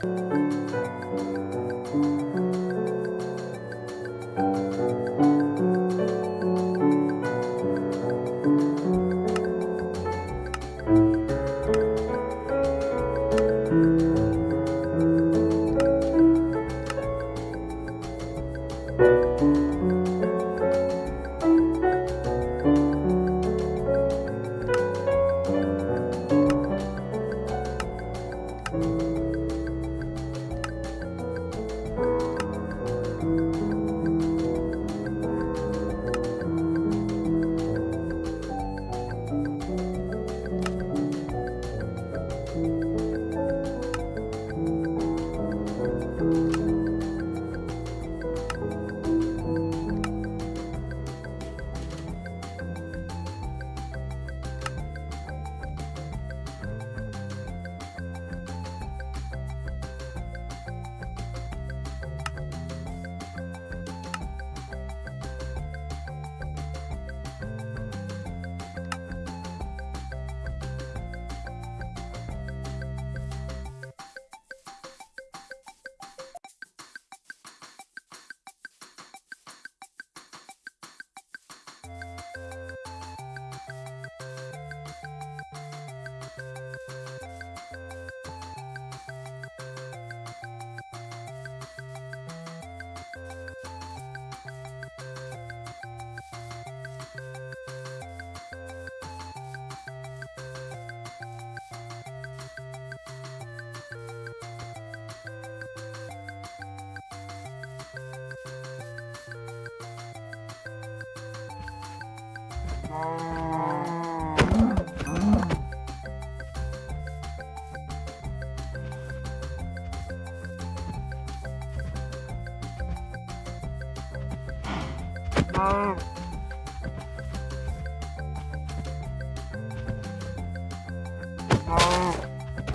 thank mm -hmm. you 음.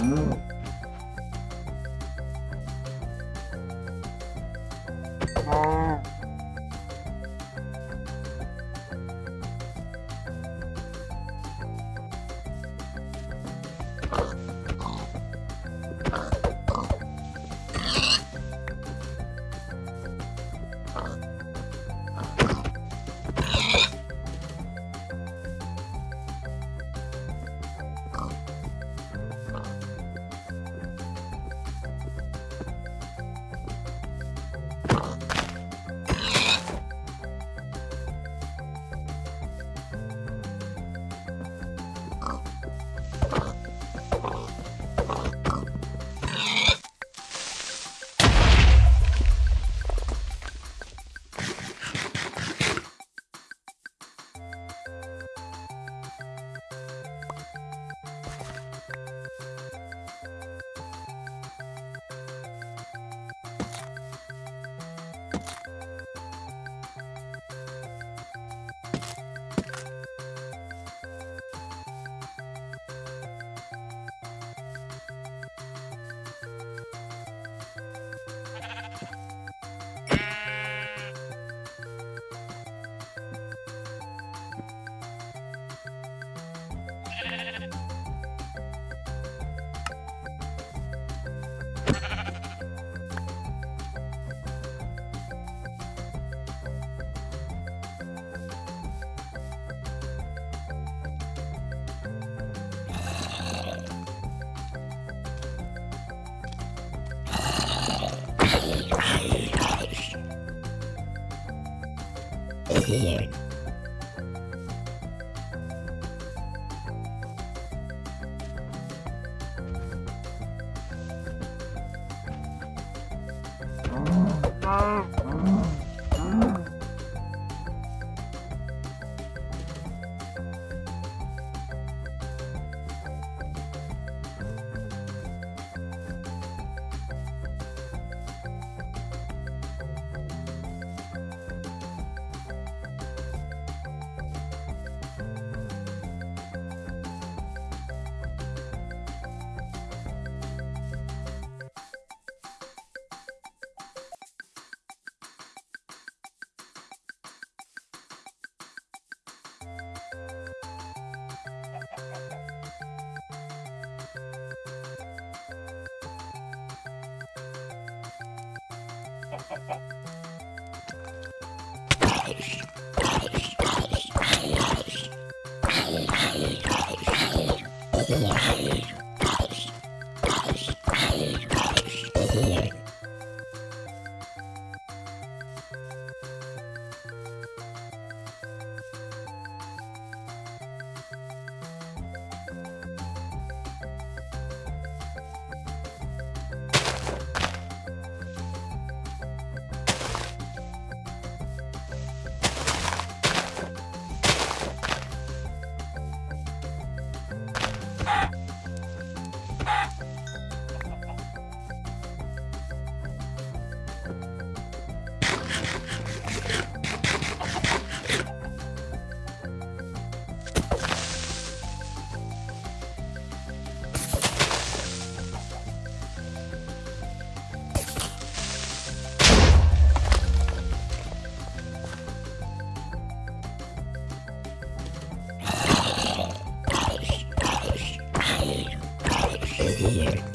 음. Bye. Here. Yeah. here.